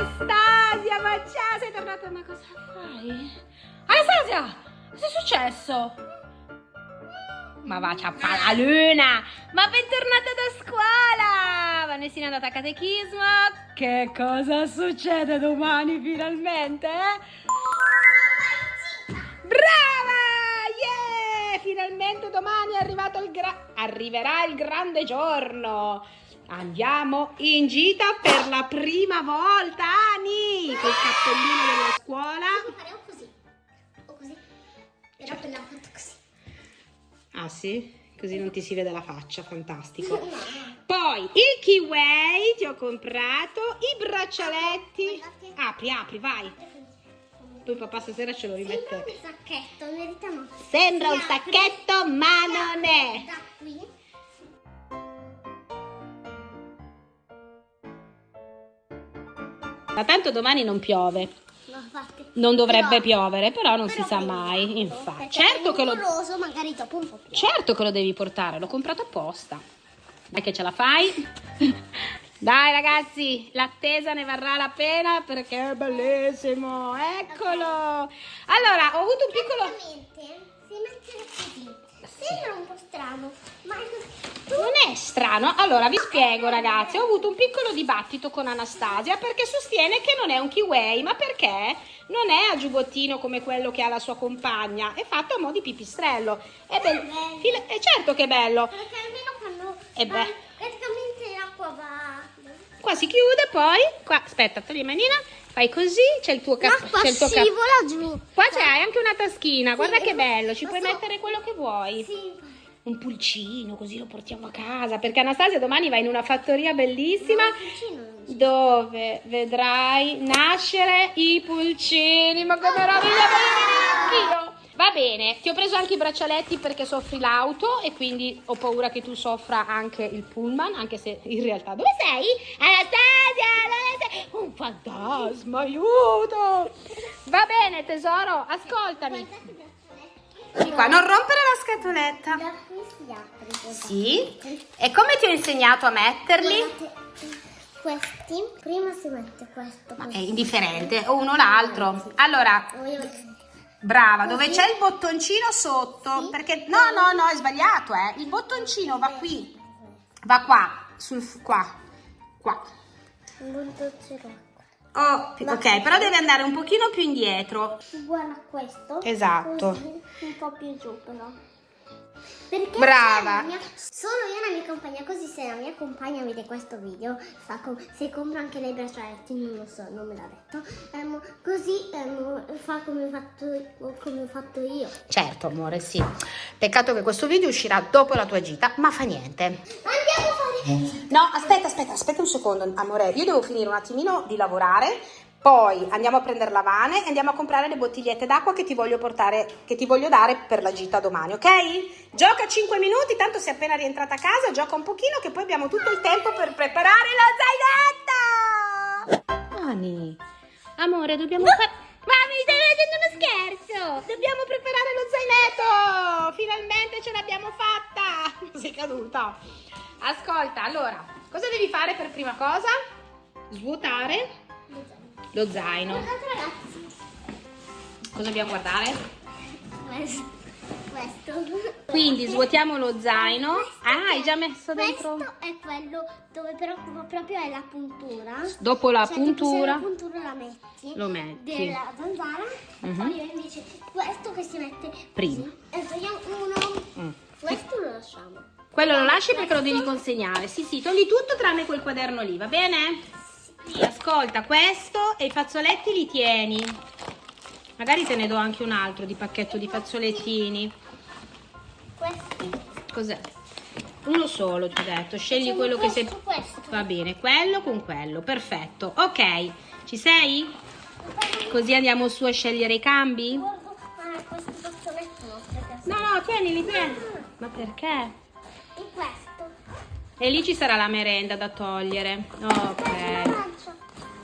Anastasia, ma ciao, sei tornata, ma cosa fai? Anastasia, cosa è successo? Ma va, ciao, la luna! Ma bentornata da scuola! Vanessina è andata a catechismo. Che cosa succede domani finalmente? Eh? Brava! Yeah! Finalmente domani è arrivato il gra- arriverà il grande giorno. Andiamo in gita per la prima volta, Ani! Col cappellino della scuola. Devo fare o così o così. Era appena fatto così. Ah sì? Così non ti si vede la faccia, fantastico. No. Poi il kiwi ti ho comprato, i braccialetti. Apri, apri, vai. Poi papà stasera ce lo Sembra rimette. un sacchetto, in verità no. Sembra un sacchetto, ma non è. Da qui. Ma tanto domani non piove. Non dovrebbe Però- piovere, però non si però sa vediamo, mai. Infatti, certo che lo nuvoloso, magari dopo un po' più. Certo che lo devi portare, l'ho comprato apposta. Dai che ce la fai. Dai ragazzi, l'attesa ne varrà la pena perché è bellissimo. Eccolo. Allora, ho avuto un piccolo... Si mette così. Sembra un po' strano, ma è Non è strano. Allora, vi spiego ragazzi, ho avuto un piccolo dibattito con Anastasia perché sostiene che non è un kiwi, ma perché non è a giubbottino come quello che ha la sua compagna, è fatto a mo' di pipistrello. È bello. bello. Fila- È certo che è bello. Perché almeno quando beh. praticamente l'acqua va. Qua si chiude, poi qua, aspetta, togli manina, fai così, c'è il tuo C'è il tuo cap- scivola giù. Qua c'è anche una taschina, guarda Sì, che bello, ci puoi so. mettere quello che vuoi. Sì. Un pulcino, così lo portiamo a casa, perché Anastasia domani va in una fattoria bellissima No, dove vedrai nascere i pulcini. Ma che meraviglia, voglio venire anch'io! Va bene, ti ho preso anche i braccialetti perché soffri l'auto e quindi ho paura che tu soffra anche il pullman, anche se in realtà dove sei? Anastasia? Un fantasma, aiuto! Va bene tesoro, ascoltami. Di qua, non rompere la scatoletta. Da qui si apre. Sì? E come ti ho insegnato a metterli? Questi, prima si mette questo. Ma è indifferente, o uno o l'altro. Allora, brava, dove c'è il bottoncino sotto? Perché no, no, no, è sbagliato, eh. Il bottoncino va qui. Va qua, sul qua. Qua. Oh, ok, però deve andare un pochino più indietro. Uguale a questo. Esatto. Così, un po' più giù però. Perché Brava. mia- Sono io e la mia compagna, così se la mia compagna vede questo video, sa com- se compra anche lei braccialetti, non lo so, non me l'ha detto, ehm, così ehm, fa come ho, fatto, come ho fatto io. Certo, amore, sì. Peccato che questo video uscirà dopo la tua gita, ma fa niente. Andiamo a fare... No, aspetta, aspetta, aspetta un secondo, amore. Io devo finire un attimino di lavorare. Poi andiamo a prendere la vane e andiamo a comprare le bottigliette d'acqua che ti voglio portare, che ti voglio dare per la gita domani, ok? Gioca 5 minuti, tanto sei appena rientrata a casa, gioca un pochino che poi abbiamo tutto il tempo per preparare lo zainetto! Ani, amore, dobbiamo fare... Ma mi stai facendo uno scherzo! Dobbiamo preparare lo zainetto! Finalmente ce l'abbiamo fatta! Sei caduta. Ascolta, allora, cosa devi fare per prima cosa? Svuotare lo zaino. Guardate ragazzi, Cosa dobbiamo guardare? questo. Questo. Quindi svuotiamo lo zaino. Ah, hai già messo dentro? Questo è quello dove però proprio è la puntura. Dopo la Cioè, puntura la puntura la metti. lo metti. Della zanzara. Mhm. Poi io invece questo che si mette Prima. E togliamo uno. Mm. Questo lo lasciamo. Quello lo lasci perché lo devi consegnare. Sì, sì, togli tutto tranne quel quaderno lì, va bene? Sì, ascolta, questo e i fazzoletti li tieni. Magari te ne do anche un altro di pacchetto di fazzolettini. Questi. Cos'è? Uno solo, ti ho detto. Scegli quello che questo, sei... questo. Va bene, quello con quello. Perfetto. Ok, ci sei? Così andiamo su a scegliere i cambi? Ah, no, No, tienili, tieni. Ma perché? E questo. E lì ci sarà la merenda da togliere. Ok.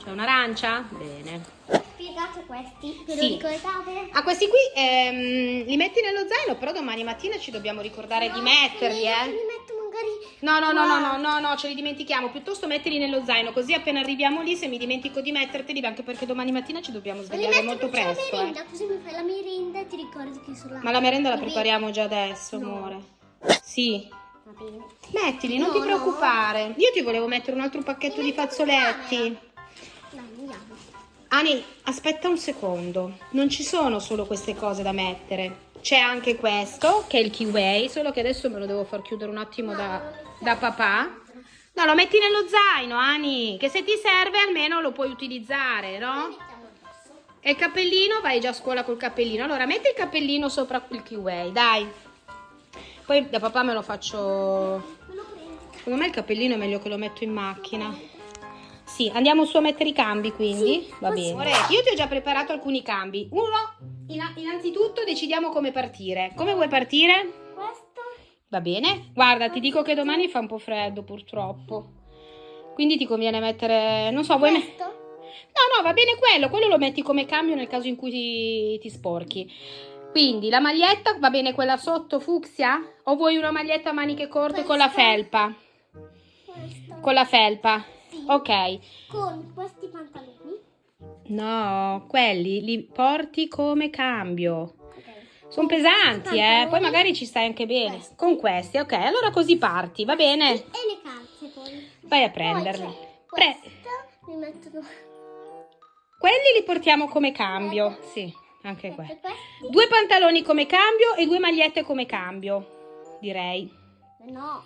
C'è un'arancia? Bene. Spiegate questi, ve lo Sì. ricordate? Ah, questi qui ehm, li metti nello zaino, però domani mattina ci dobbiamo ricordare di No, metterli, io eh. Li metto magari No, no, no, no, no, no, no, ce li dimentichiamo. Piuttosto mettili nello zaino, così appena arriviamo lì, se mi dimentico di metterteli, anche perché domani mattina ci dobbiamo Li svegliare molto presto. merenda, Eh. così mi fai la merenda e ti ricordi che sono là. Ma la merenda la prepariamo già adesso, No. amore. Sì. Mettili, non No, ti preoccupare. Io ti volevo mettere un altro pacchetto di fazzoletti. Ani, aspetta un secondo. Non ci sono solo queste cose da mettere. C'è anche questo, che è il kiwi, solo che adesso me lo devo far chiudere un attimo da, da papà. No, lo metti nello zaino, Ani, che se ti serve almeno lo puoi utilizzare, no? E il cappellino, vai già a scuola col cappellino. Allora, metti il cappellino sopra il kiwi, dai. Poi da papà me lo faccio... Secondo me il cappellino è meglio che lo metto in macchina. Sì, andiamo su a mettere i cambi quindi? Sì, Va bene. Ora, io ti ho già preparato alcuni cambi. Uno, in- innanzitutto decidiamo come partire. Come vuoi partire? Questo. Va bene. Guarda, ti dico che domani fa un po' freddo purtroppo. Quindi ti conviene mettere, non so, vuoi me- Questo. No, no, va bene quello, quello lo metti come cambio nel caso in cui ti, ti sporchi. Quindi la maglietta va bene quella sotto fucsia? O vuoi una maglietta a maniche corte con la felpa? Questo. Con la felpa? Sì. Ok. Con questi pantaloni. No, quelli li porti come cambio. Ok. Sono pesanti, eh. Poi magari ci stai anche bene. Questi. Con questi, ok. Allora così parti, va bene? E le calze poi. Vai a c'è Pre- mi mettono quelli li portiamo come cambio. Sì, anche quelli. Metto questi. Due pantaloni come cambio e due magliette come cambio, direi. No.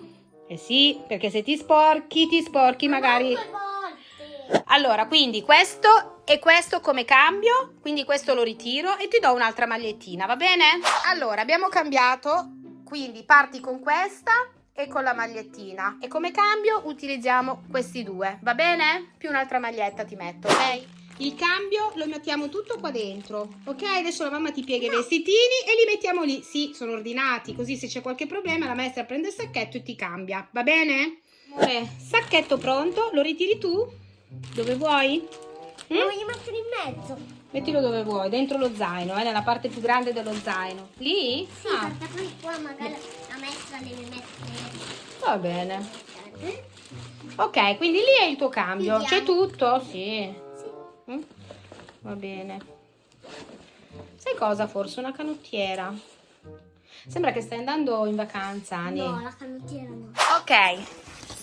Eh sì, perché se ti sporchi, ti sporchi magari. Allora, quindi questo e questo come cambio, quindi questo lo ritiro e ti do un'altra magliettina, va bene? Allora, abbiamo cambiato, quindi parti con questa e con la magliettina e come cambio utilizziamo questi due, va bene? Più un'altra maglietta ti metto, ok? Il cambio lo mettiamo tutto qua dentro, ok? Adesso la mamma ti piega i vestitini e li mettiamo lì. Sì, sono ordinati, così se c'è qualche problema la maestra prende il sacchetto e ti cambia, va bene? Amore, sacchetto pronto, lo ritiri tu? Dove vuoi? Lo Mm? voglio mettere in mezzo. Mettilo dove vuoi, dentro lo zaino, eh, nella parte più grande dello zaino. Lì? Sì, Ah, poi qua magari la maestra deve mettere. va bene. Ok, quindi lì è il tuo cambio. C'è tutto? Sì. Mm? Va bene. Sai cosa? Forse una canottiera. Sembra che stai andando in vacanza, Ani. No, la canottiera no. Ok,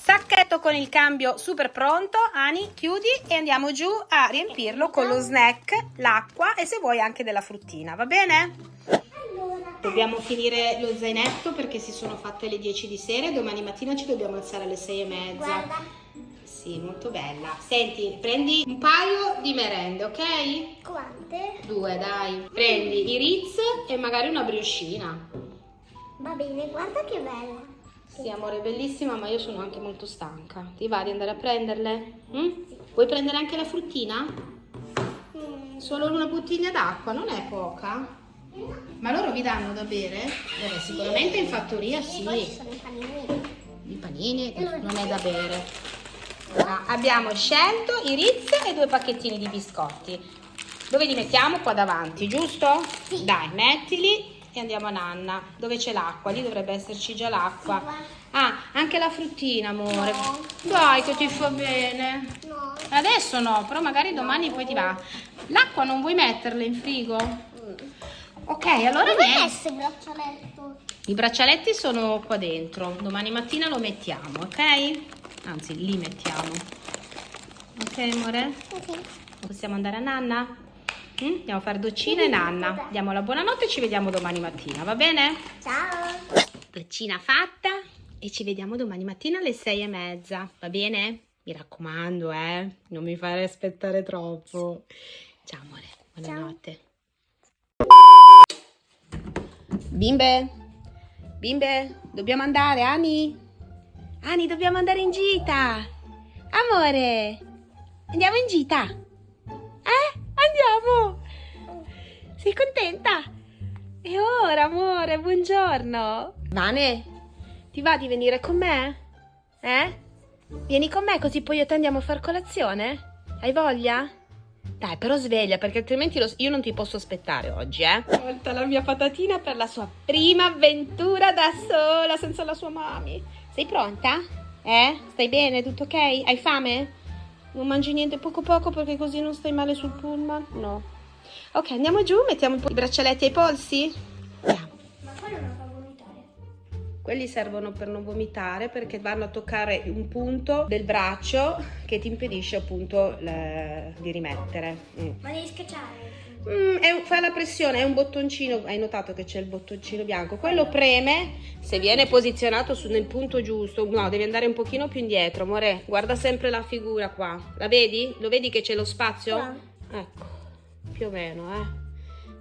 sacchetto con il cambio super pronto. Ani, chiudi e andiamo giù a riempirlo con lo snack, l'acqua e se vuoi anche della fruttina, va bene? Allora. Dobbiamo finire lo zainetto perché si sono fatte le 10 di sera e domani mattina ci dobbiamo alzare alle 6 e mezza. Guarda. Sì, molto bella. Senti, prendi un paio di merende, ok? Quante? Due, dai. Prendi i Ritz e magari una brioscina. Va bene, guarda che bella. Sì, amore, bellissima, ma io sono anche molto stanca. Ti va di andare a prenderle? Mm? Vuoi prendere anche la fruttina? Mm. Solo una bottiglia d'acqua, non è poca? Ma loro vi danno da bere? Beh, sicuramente in fattoria E poi ci sì. sono i panini. I panini non è da bere. Ah, abbiamo scelto i Ritz e due pacchettini di biscotti. Dove li mettiamo? Qua davanti, giusto? Sì. Dai, mettili e andiamo a Nanna. Dove c'è l'acqua? Lì dovrebbe esserci già l'acqua. Ah, anche la fruttina, amore. No. Dai, che ti fa bene. No. Adesso no, però magari domani poi ti va. L'acqua non vuoi metterla in frigo? Ok, allora Dove messo il braccialetto? I braccialetti sono qua dentro. Domani mattina lo mettiamo, ok? Anzi, li mettiamo. Ok, amore? Ok. Possiamo andare a Nanna? Mm? Andiamo a fare doccina e Nanna. Diamo la buonanotte e ci vediamo domani mattina, va bene? Ciao. Doccina fatta e ci vediamo domani mattina alle sei e mezza, va bene? Mi raccomando, eh? Non mi fare aspettare troppo. Ciao, amore. Buonanotte. Bimbe, bimbe, dobbiamo andare, Ani? Ani, dobbiamo andare in gita. Amore, andiamo in gita. Eh? Andiamo. Sei contenta? E ora, amore, buongiorno. Vane, ti va di venire con me? Eh? Vieni con me così poi io te andiamo a far colazione? Hai voglia? Dai, però sveglia perché altrimenti lo- io non ti posso aspettare oggi, eh? Volta la mia patatina per la sua prima avventura da sola senza la sua mami. Sei pronta? Eh? Stai bene? Tutto ok? Hai fame? Non mangi niente poco poco perché così non stai male sul pullman? No. Ok, andiamo giù, mettiamo i braccialetti ai polsi? Andiamo. Quelli servono per non vomitare perché vanno a toccare un punto del braccio che ti impedisce appunto le- di rimettere. Mm. Ma devi schiacciare. Mm, è fa la pressione, è un bottoncino, hai notato che c'è il bottoncino bianco, quello preme, se viene posizionato su- nel punto giusto, no, devi andare un pochino più indietro, amore, guarda sempre la figura qua, la vedi? Lo vedi che c'è lo spazio? Qua. Ecco, più o meno, eh.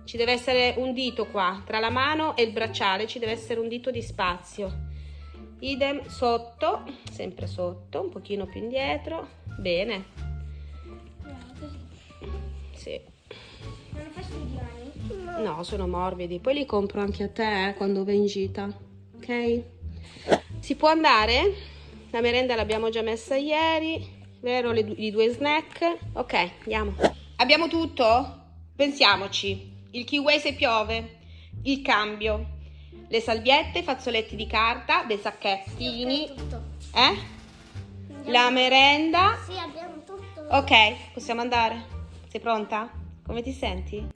Ci deve essere un dito qua, tra la mano e il bracciale ci deve essere un dito di spazio. Idem sotto, sempre sotto, un pochino più indietro, bene, sì. No, sono morbidi. Poi li compro anche a te eh, quando vai in gita. Ok? Si può andare? La merenda l'abbiamo già messa ieri, vero? I due snack. Ok, andiamo. Abbiamo tutto? Pensiamoci. Il kiwi se piove, il cambio, le salviette, i fazzoletti di carta, dei sacchettini. Tutto. Eh? La merenda. Sì, abbiamo tutto. Ok, possiamo andare? Sei pronta? Come ti senti?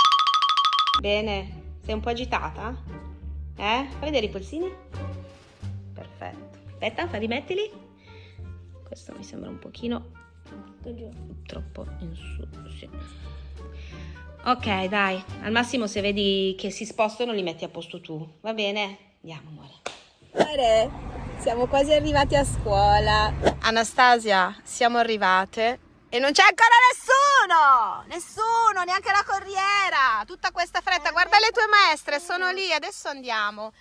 Bene, sei un po' agitata? Eh? Fai vedere i polsini? Perfetto. Aspetta, fa rimettili. Questo mi sembra un pochino troppo in su. Sì. Ok, dai. Al massimo se vedi che si spostano li metti a posto tu. Va bene? Andiamo, amore. Amore, siamo quasi arrivati a scuola. Anastasia, siamo arrivate e non c'è ancora nessuno! Nessuno, neanche la corriera! Tutta questa fretta, guarda le tue maestre, sono lì, adesso andiamo.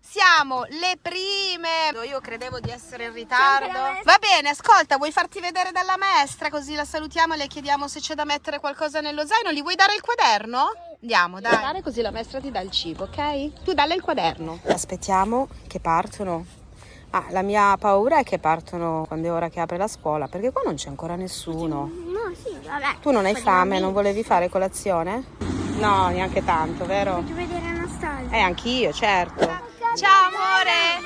Siamo le prime. Io credevo di essere in ritardo. Va bene, ascolta, vuoi farti vedere dalla maestra così la salutiamo e le chiediamo se c'è da mettere qualcosa nello zaino? Gli vuoi dare il quaderno? Andiamo, dai. Dare così la maestra ti dà il cibo, ok? Tu dalle il quaderno. Aspettiamo che partono. Ah, la mia paura è che partono quando è ora che apre la scuola, perché qua non c'è ancora nessuno. No, sì, vabbè. Tu non hai fame, non volevi fare colazione? No, neanche tanto, vero? Voglio vedere Anastasia. Eh, anch'io, certo. Ciao amore!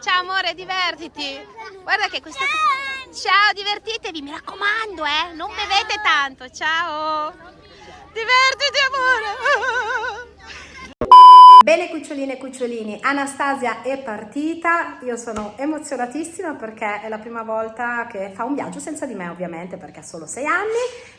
Ciao amore, divertiti! Guarda che questa... Ciao, divertitevi, mi raccomando, eh! Non bevete tanto, ciao! Divertiti amore! Bene cuccioline e cucciolini, Anastasia è partita, io sono emozionatissima perché è la prima volta che fa un viaggio senza di me ovviamente perché ha solo sei anni,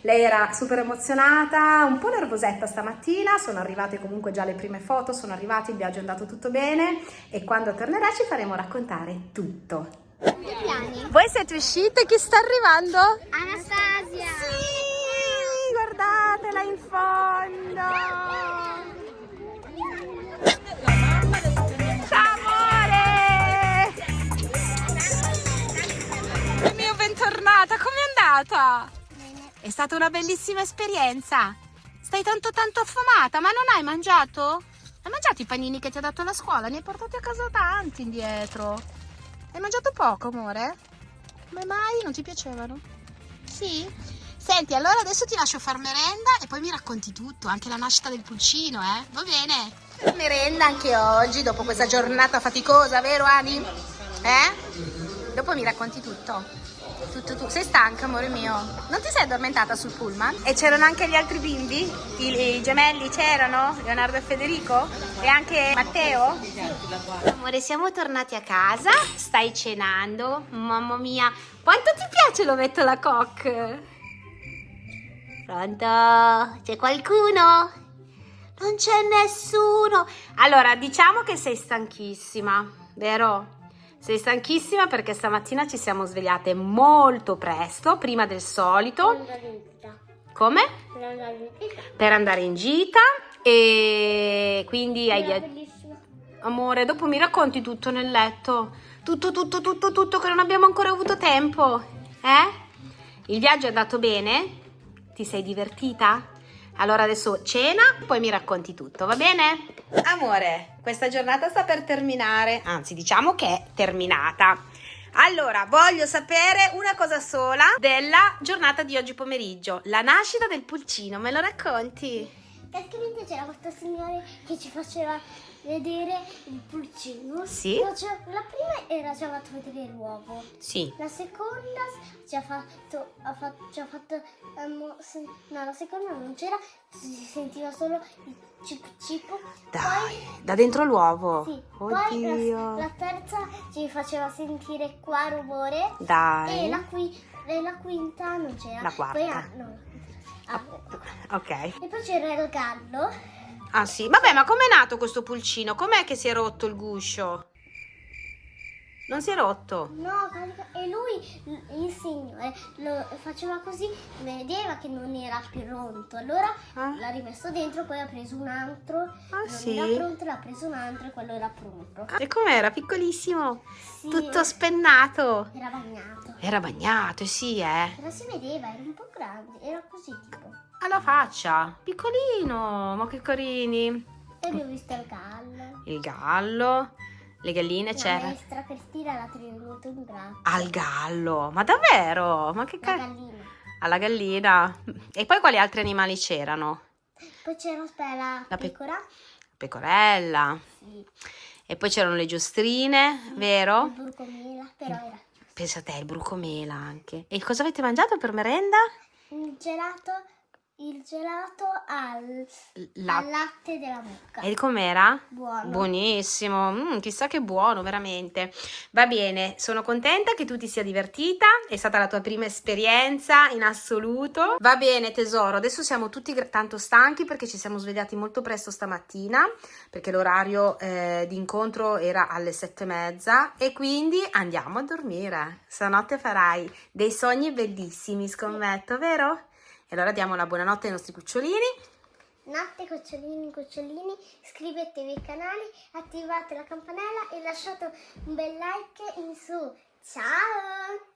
lei era super emozionata, un po' nervosetta stamattina, sono arrivate comunque già le prime foto, sono arrivati, il viaggio è andato tutto bene e quando tornerà ci faremo raccontare tutto. piani. Voi siete uscite? Chi sta arrivando? Anastasia. Sì, guardatela in fondo! Bentornata, com'è andata? È stata una bellissima esperienza. Stai tanto tanto affamata, ma non hai mangiato? Hai mangiato i panini che ti ha dato la scuola? Ne hai portati a casa tanti indietro. Hai mangiato poco, amore? Come mai? Non ti piacevano? Sì? Senti, allora adesso ti lascio far merenda e poi mi racconti tutto, anche la nascita del pulcino, eh? Va bene? Merenda anche oggi, dopo questa giornata faticosa, vero Ani? Eh? Dopo mi racconti tutto. Tutto tu. Sei stanca, amore mio? Non ti sei addormentata sul pullman? E c'erano anche gli altri bimbi? I, i gemelli c'erano? Leonardo e Federico? E anche Matteo? Amore, siamo tornati a casa. Stai cenando. Mamma mia, quanto ti piace l'ovetto alla coque? Pronto? C'è qualcuno? Non c'è nessuno. Allora, diciamo che sei stanchissima, vero? Sei stanchissima perché stamattina ci siamo svegliate molto presto, prima del solito. Come? Per andare in gita e quindi hai via- Bellissima. Amore, dopo mi racconti tutto nel letto. Tutto, tutto, tutto, tutto che non abbiamo ancora avuto tempo. Eh? Il viaggio è andato bene? Ti sei divertita? Allora adesso cena, poi mi racconti tutto, va bene? Amore, questa giornata sta per terminare, anzi diciamo che è terminata. Allora, voglio sapere una cosa sola della giornata di oggi pomeriggio, la nascita del pulcino, me lo racconti? Praticamente c'era questo signore che ci faceva vedere il pulcino. Sì. No, cioè, la prima era ci ha fatto vedere l'uovo. Sì. La seconda ci ha fatto, ha fatto, ci ha fatto ehm, se- no, la seconda non c'era, si sentiva solo il cip cip. Dai, da dentro l'uovo. Poi, sì, poi la, Oddio. la terza ci faceva sentire qua rumore Dai. e la, qui, e la quinta non c'era. La quarta. Poi, ah, no, ah, Ok. e poi c'era il gallo. Ah sì. Vabbè, ma com'è nato questo pulcino? Com'è che si è rotto il guscio? Non si è rotto? No, e lui, il signore, lo faceva così, vedeva che non era più pronto. Allora Ah. l'ha rimesso dentro, poi ha preso un altro. Ah, non sì? era pronto, l'ha preso un altro e quello era pronto. E com'era? Piccolissimo. Sì, Tutto spennato. era bagnato. Era bagnato, sì, eh. Però si vedeva, era un po' grande, era così tipo. Alla faccia. Piccolino. Ma che carini. E abbiamo visto il gallo. Il gallo. Le galline La c'era. maestra Cristina l'ha tenuto in braccio. Al gallo. Ma davvero? Ma che La gallina. Alla gallina. E poi quali altri animali c'erano? Poi c'era la La pe- pecora. Pecorella. Sì. E poi c'erano le giostrine, Il vero? burcomela, però era Pensa a te, il brucomela anche. E cosa avete mangiato per merenda? il gelato, il gelato al, La... al latte della mucca. E com'era? Buono. Buonissimo, Mm, chissà che buono, veramente. Va bene, sono contenta che tu ti sia divertita, è stata la tua prima esperienza in assoluto. Va bene tesoro, adesso siamo tutti tanto stanchi perché ci siamo svegliati molto presto stamattina, perché l'orario eh, di incontro era alle sette e mezza e quindi andiamo a dormire. Stanotte farai dei sogni bellissimi, scommetto, vero? E allora diamo la buonanotte ai nostri cucciolini. Notte cucciolini, cucciolini, iscrivetevi al canale, attivate la campanella e lasciate un bel like in su. Ciao!